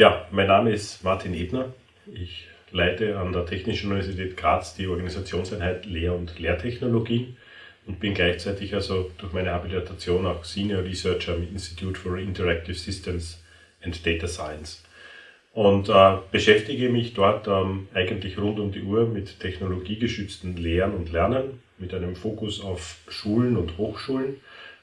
Ja, mein Name ist Martin Ebner. Ich leite an der Technischen Universität Graz die Organisationseinheit Lehr- und Lehrtechnologie und bin gleichzeitig also durch meine Habilitation auch Senior Researcher am Institute for Interactive Systems and Data Science. Und äh, beschäftige mich dort ähm, eigentlich rund um die Uhr mit technologiegeschützten Lehren und Lernen, mit einem Fokus auf Schulen und Hochschulen.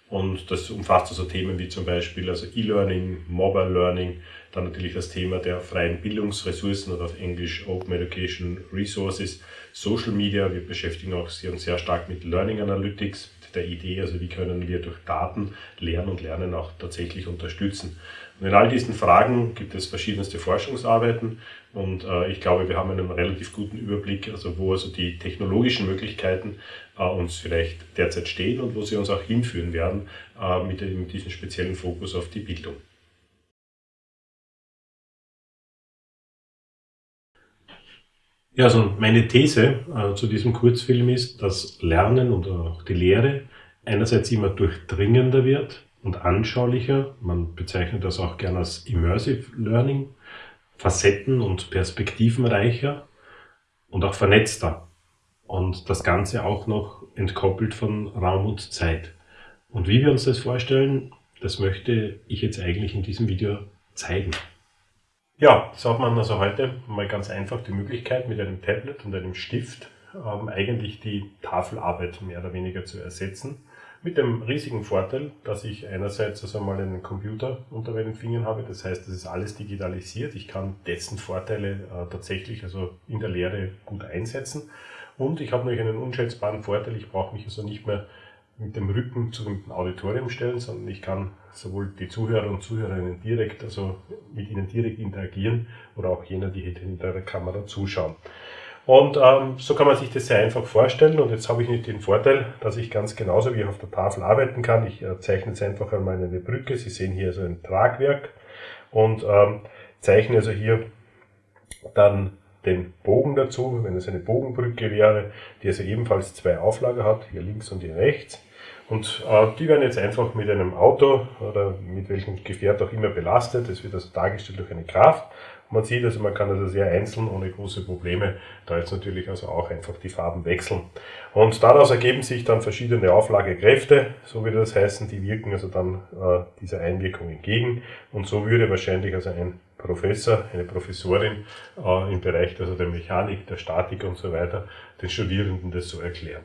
Und das umfasst also Themen wie zum Beispiel also E-Learning, Mobile Learning, dann natürlich das Thema der freien Bildungsressourcen oder auf Englisch Open Education Resources, Social Media. Wir beschäftigen auch sehr, sehr stark mit Learning Analytics, mit der Idee, also wie können wir durch Daten Lernen und Lernen auch tatsächlich unterstützen. Und in all diesen Fragen gibt es verschiedenste Forschungsarbeiten und äh, ich glaube, wir haben einen relativ guten Überblick, also wo also die technologischen Möglichkeiten äh, uns vielleicht derzeit stehen und wo sie uns auch hinführen werden äh, mit, mit diesem speziellen Fokus auf die Bildung. Ja, also meine These äh, zu diesem Kurzfilm ist, dass Lernen und auch die Lehre einerseits immer durchdringender wird und anschaulicher. Man bezeichnet das auch gerne als Immersive Learning, facetten- und perspektivenreicher und auch vernetzter. Und das Ganze auch noch entkoppelt von Raum und Zeit. Und wie wir uns das vorstellen, das möchte ich jetzt eigentlich in diesem Video zeigen. Ja, so hat man also heute mal ganz einfach die Möglichkeit, mit einem Tablet und einem Stift ähm, eigentlich die Tafelarbeit mehr oder weniger zu ersetzen. Mit dem riesigen Vorteil, dass ich einerseits also mal einen Computer unter meinen Fingern habe, das heißt, das ist alles digitalisiert. Ich kann dessen Vorteile äh, tatsächlich also in der Lehre gut einsetzen. Und ich habe natürlich einen unschätzbaren Vorteil, ich brauche mich also nicht mehr mit dem Rücken zu dem Auditorium stellen, sondern ich kann sowohl die Zuhörer und Zuhörerinnen direkt, also mit ihnen direkt interagieren oder auch jener, die hinter der Kamera zuschauen. Und ähm, so kann man sich das sehr einfach vorstellen. Und jetzt habe ich nicht den Vorteil, dass ich ganz genauso wie auf der Tafel arbeiten kann. Ich äh, zeichne jetzt einfach einmal eine Brücke. Sie sehen hier so ein Tragwerk und ähm, zeichne also hier dann den Bogen dazu, wenn es eine Bogenbrücke wäre, die also ebenfalls zwei Auflager hat, hier links und hier rechts. Und äh, die werden jetzt einfach mit einem Auto oder mit welchem Gefährt auch immer belastet. Das wird also dargestellt durch eine Kraft. Man sieht also, man kann also sehr einzeln, ohne große Probleme, da jetzt natürlich also auch einfach die Farben wechseln. Und daraus ergeben sich dann verschiedene Auflagekräfte, so wie das heißen, die wirken also dann äh, dieser Einwirkung entgegen. Und so würde wahrscheinlich also ein Professor, eine Professorin äh, im Bereich also der Mechanik, der Statik und so weiter den Studierenden das so erklären.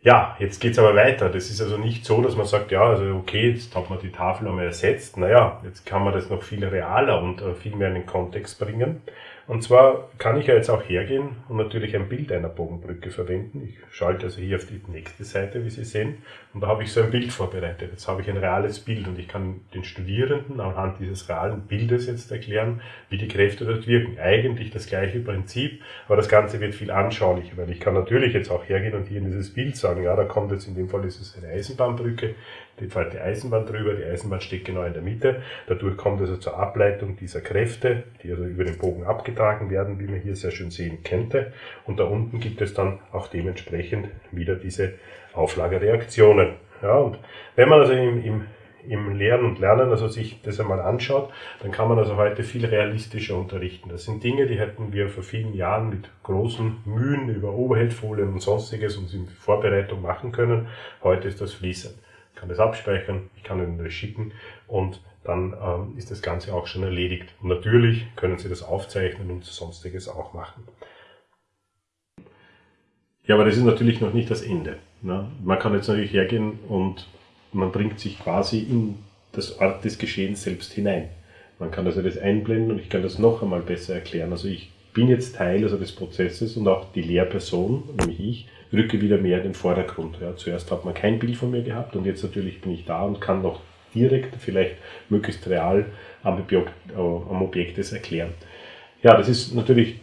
Ja, jetzt geht's aber weiter. Das ist also nicht so, dass man sagt, ja, also okay, jetzt hat man die Tafel einmal ersetzt. Naja, jetzt kann man das noch viel realer und äh, viel mehr in den Kontext bringen. Und zwar kann ich ja jetzt auch hergehen und natürlich ein Bild einer Bogenbrücke verwenden. Ich schalte also hier auf die nächste Seite, wie Sie sehen, und da habe ich so ein Bild vorbereitet. Jetzt habe ich ein reales Bild und ich kann den Studierenden anhand dieses realen Bildes jetzt erklären, wie die Kräfte dort wirken. Eigentlich das gleiche Prinzip, aber das Ganze wird viel anschaulicher, weil ich kann natürlich jetzt auch hergehen und hier in dieses Bild sagen, ja, da kommt jetzt in dem Fall ist es eine Eisenbahnbrücke, die die Eisenbahn drüber, die Eisenbahn steht genau in der Mitte. Dadurch kommt also zur Ableitung dieser Kräfte, die also über den Bogen abgetragen werden, wie man hier sehr schön sehen könnte. Und da unten gibt es dann auch dementsprechend wieder diese Auflagereaktionen. Ja, und wenn man also im, im, im Lehren und Lernen also sich das einmal anschaut, dann kann man also heute viel realistischer unterrichten. Das sind Dinge, die hätten wir vor vielen Jahren mit großen Mühen über Overheadfolien und sonstiges uns in Vorbereitung machen können. Heute ist das fließend kann das abspeichern, ich kann Ihnen das schicken und dann ähm, ist das Ganze auch schon erledigt. Und natürlich können Sie das aufzeichnen und sonstiges auch machen. Ja, aber das ist natürlich noch nicht das Ende. Ne? Man kann jetzt natürlich hergehen und man bringt sich quasi in das Ort des Geschehens selbst hinein. Man kann also das einblenden und ich kann das noch einmal besser erklären. Also ich bin jetzt Teil also des Prozesses und auch die Lehrperson, nämlich ich, rücke wieder mehr in den Vordergrund. Ja, zuerst hat man kein Bild von mir gehabt und jetzt natürlich bin ich da und kann noch direkt, vielleicht möglichst real am Objekt, äh, am Objekt das erklären. Ja, das ist natürlich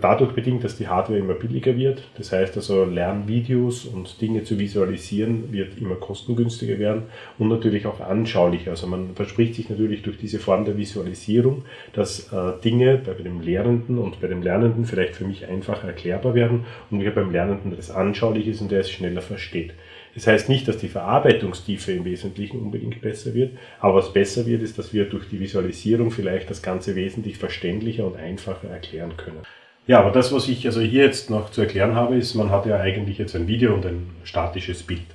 dadurch bedingt, dass die Hardware immer billiger wird. Das heißt also, Lernvideos und Dinge zu visualisieren wird immer kostengünstiger werden und natürlich auch anschaulicher. Also man verspricht sich natürlich durch diese Form der Visualisierung, dass äh, Dinge bei dem Lehrenden und bei dem Lernenden vielleicht für mich einfacher erklärbar werden und mir beim Lernenden das anschaulich ist und der es schneller versteht. Das heißt nicht, dass die Verarbeitungstiefe im Wesentlichen unbedingt besser wird, aber was besser wird, ist, dass wir durch die Visualisierung vielleicht das Ganze wesentlich verständlicher und einfacher erklären können. Ja, aber das, was ich also hier jetzt noch zu erklären habe, ist, man hat ja eigentlich jetzt ein Video und ein statisches Bild.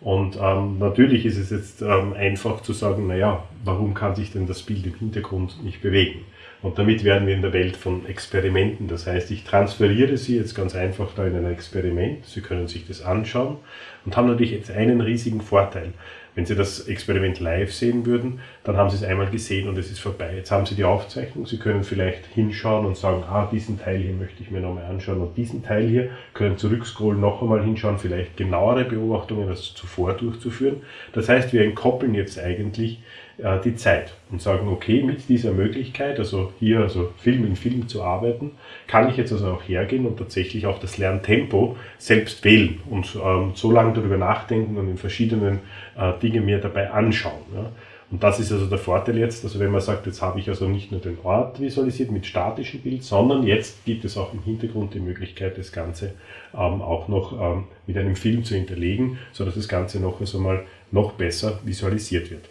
Und ähm, natürlich ist es jetzt ähm, einfach zu sagen, naja, warum kann sich denn das Bild im Hintergrund nicht bewegen? Und damit werden wir in der Welt von Experimenten. Das heißt, ich transferiere Sie jetzt ganz einfach da in ein Experiment. Sie können sich das anschauen und haben natürlich jetzt einen riesigen Vorteil. Wenn Sie das Experiment live sehen würden, dann haben Sie es einmal gesehen und es ist vorbei. Jetzt haben Sie die Aufzeichnung, Sie können vielleicht hinschauen und sagen, ah, diesen Teil hier möchte ich mir nochmal anschauen und diesen Teil hier können zurückscrollen, noch einmal hinschauen, vielleicht genauere Beobachtungen als zuvor durchzuführen. Das heißt, wir entkoppeln jetzt eigentlich äh, die Zeit und sagen, okay, mit dieser Möglichkeit, also hier also Film in Film zu arbeiten, kann ich jetzt also auch hergehen und tatsächlich auch das Lerntempo selbst wählen und ähm, so lange darüber nachdenken und in verschiedenen äh, Dinge mir dabei anschauen. Ja. Und das ist also der Vorteil jetzt, also wenn man sagt, jetzt habe ich also nicht nur den Ort visualisiert mit statischem Bild, sondern jetzt gibt es auch im Hintergrund die Möglichkeit, das Ganze ähm, auch noch ähm, mit einem Film zu hinterlegen, sodass das Ganze noch also noch besser visualisiert wird.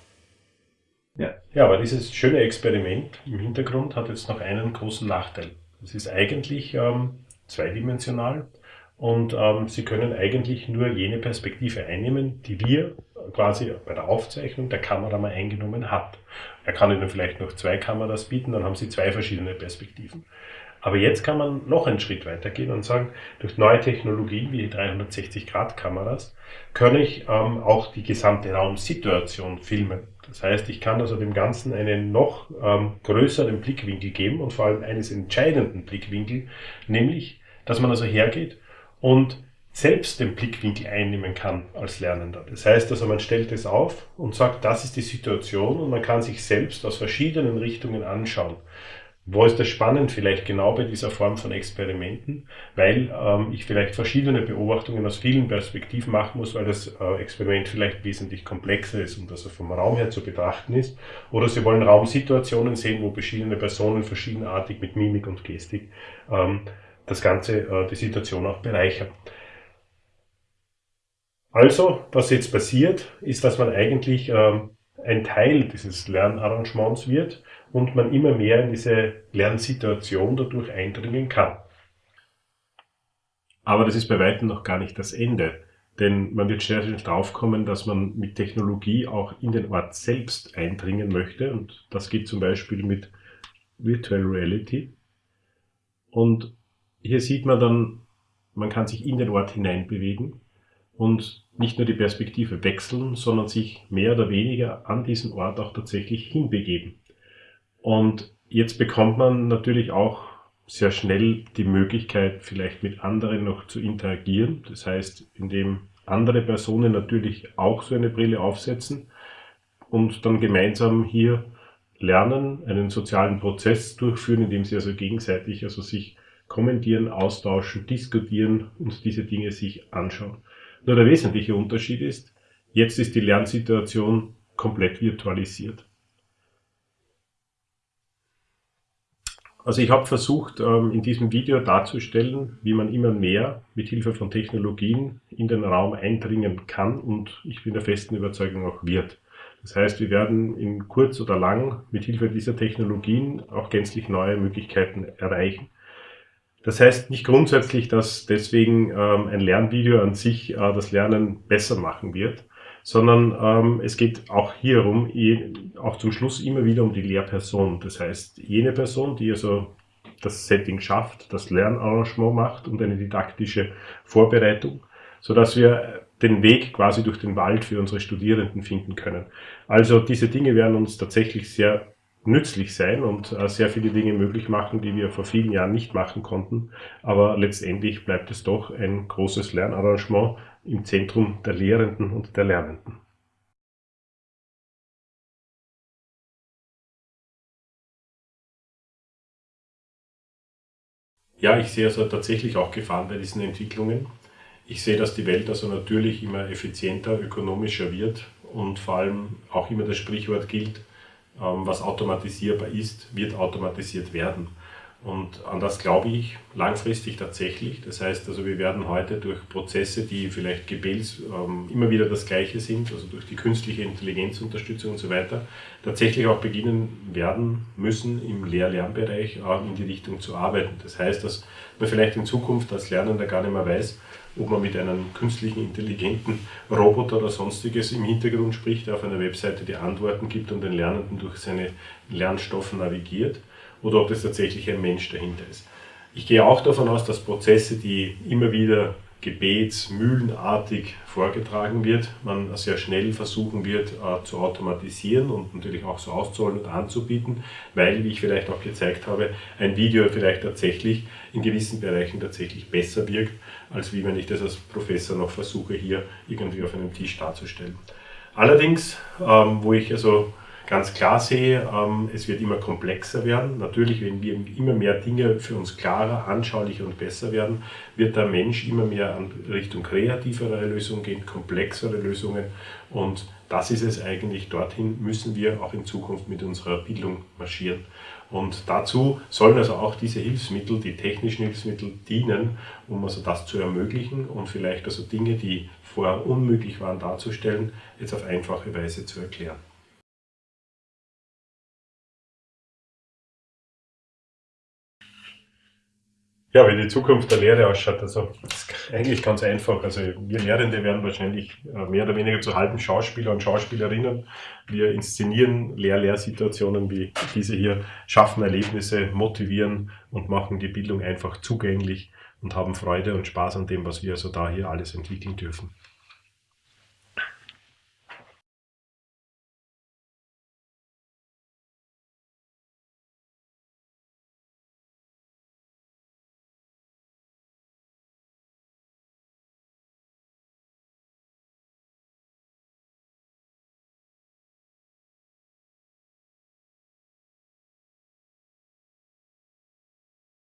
Ja. ja, aber dieses schöne Experiment im Hintergrund hat jetzt noch einen großen Nachteil. Es ist eigentlich ähm, zweidimensional und ähm, Sie können eigentlich nur jene Perspektive einnehmen, die wir quasi bei der Aufzeichnung der Kamera mal eingenommen hat. Er kann Ihnen vielleicht noch zwei Kameras bieten, dann haben Sie zwei verschiedene Perspektiven. Aber jetzt kann man noch einen Schritt weiter gehen und sagen, durch neue Technologien wie die 360-Grad-Kameras kann ich ähm, auch die gesamte Raumsituation filmen. Das heißt, ich kann also dem Ganzen einen noch ähm, größeren Blickwinkel geben und vor allem eines entscheidenden Blickwinkel, nämlich, dass man also hergeht und selbst den Blickwinkel einnehmen kann als Lernender. Das heißt also, man stellt es auf und sagt, das ist die Situation und man kann sich selbst aus verschiedenen Richtungen anschauen. Wo ist das spannend? Vielleicht genau bei dieser Form von Experimenten, weil ähm, ich vielleicht verschiedene Beobachtungen aus vielen Perspektiven machen muss, weil das äh, Experiment vielleicht wesentlich komplexer ist und also vom Raum her zu betrachten ist. Oder Sie wollen Raumsituationen sehen, wo verschiedene Personen verschiedenartig mit Mimik und Gestik ähm, das Ganze, äh, die Situation auch bereichern. Also, was jetzt passiert, ist, dass man eigentlich ähm, ein Teil dieses Lernarrangements wird und man immer mehr in diese Lernsituation dadurch eindringen kann. Aber das ist bei weitem noch gar nicht das Ende. Denn man wird schnell draufkommen, dass man mit Technologie auch in den Ort selbst eindringen möchte. Und das geht zum Beispiel mit Virtual Reality. Und hier sieht man dann, man kann sich in den Ort hineinbewegen und nicht nur die Perspektive wechseln, sondern sich mehr oder weniger an diesen Ort auch tatsächlich hinbegeben. Und jetzt bekommt man natürlich auch sehr schnell die Möglichkeit, vielleicht mit anderen noch zu interagieren. Das heißt, indem andere Personen natürlich auch so eine Brille aufsetzen und dann gemeinsam hier lernen, einen sozialen Prozess durchführen, indem sie also gegenseitig also sich kommentieren, austauschen, diskutieren und diese Dinge sich anschauen. Nur der wesentliche Unterschied ist, jetzt ist die Lernsituation komplett virtualisiert. Also ich habe versucht, ähm, in diesem Video darzustellen, wie man immer mehr mit Hilfe von Technologien in den Raum eindringen kann und ich bin der festen Überzeugung auch wird. Das heißt, wir werden in kurz oder lang mit Hilfe dieser Technologien auch gänzlich neue Möglichkeiten erreichen. Das heißt nicht grundsätzlich, dass deswegen ähm, ein Lernvideo an sich äh, das Lernen besser machen wird, sondern ähm, es geht auch hierum, auch zum Schluss immer wieder um die Lehrperson. Das heißt, jene Person, die also das Setting schafft, das Lernarrangement macht und eine didaktische Vorbereitung, so dass wir den Weg quasi durch den Wald für unsere Studierenden finden können. Also diese Dinge werden uns tatsächlich sehr nützlich sein und äh, sehr viele Dinge möglich machen, die wir vor vielen Jahren nicht machen konnten. Aber letztendlich bleibt es doch ein großes Lernarrangement, im Zentrum der Lehrenden und der Lernenden. Ja, ich sehe also tatsächlich auch Gefahren bei diesen Entwicklungen. Ich sehe, dass die Welt also natürlich immer effizienter, ökonomischer wird und vor allem auch immer das Sprichwort gilt, was automatisierbar ist, wird automatisiert werden. Und an das glaube ich langfristig tatsächlich. Das heißt also, wir werden heute durch Prozesse, die vielleicht Gebels ähm, immer wieder das Gleiche sind, also durch die künstliche Intelligenzunterstützung und so weiter, tatsächlich auch beginnen werden müssen, im Lehr-Lernbereich äh, in die Richtung zu arbeiten. Das heißt, dass man vielleicht in Zukunft als Lernender gar nicht mehr weiß, ob man mit einem künstlichen, intelligenten Roboter oder sonstiges im Hintergrund spricht, der auf einer Webseite die Antworten gibt und den Lernenden durch seine Lernstoffe navigiert oder ob das tatsächlich ein Mensch dahinter ist. Ich gehe auch davon aus, dass Prozesse, die immer wieder gebetsmühlenartig vorgetragen wird, man sehr schnell versuchen wird äh, zu automatisieren und natürlich auch so auszurollen und anzubieten, weil, wie ich vielleicht auch gezeigt habe, ein Video vielleicht tatsächlich in gewissen Bereichen tatsächlich besser wirkt, als wie wenn ich das als Professor noch versuche, hier irgendwie auf einem Tisch darzustellen. Allerdings, ähm, wo ich also ganz klar sehe, ähm, es wird immer komplexer werden. Natürlich, wenn wir immer mehr Dinge für uns klarer, anschaulicher und besser werden, wird der Mensch immer mehr in Richtung kreativere Lösungen gehen, komplexere Lösungen. Und das ist es eigentlich. Dorthin müssen wir auch in Zukunft mit unserer Bildung marschieren. Und dazu sollen also auch diese Hilfsmittel, die technischen Hilfsmittel dienen, um also das zu ermöglichen und vielleicht also Dinge, die vorher unmöglich waren darzustellen, jetzt auf einfache Weise zu erklären. Ja, wie die Zukunft der Lehre ausschaut, also eigentlich ganz einfach. Also wir Lehrende werden wahrscheinlich äh, mehr oder weniger zu halben Schauspieler und Schauspielerinnen. Wir inszenieren Lehr-Lehrsituationen wie diese hier, schaffen Erlebnisse, motivieren und machen die Bildung einfach zugänglich und haben Freude und Spaß an dem, was wir also da hier alles entwickeln dürfen.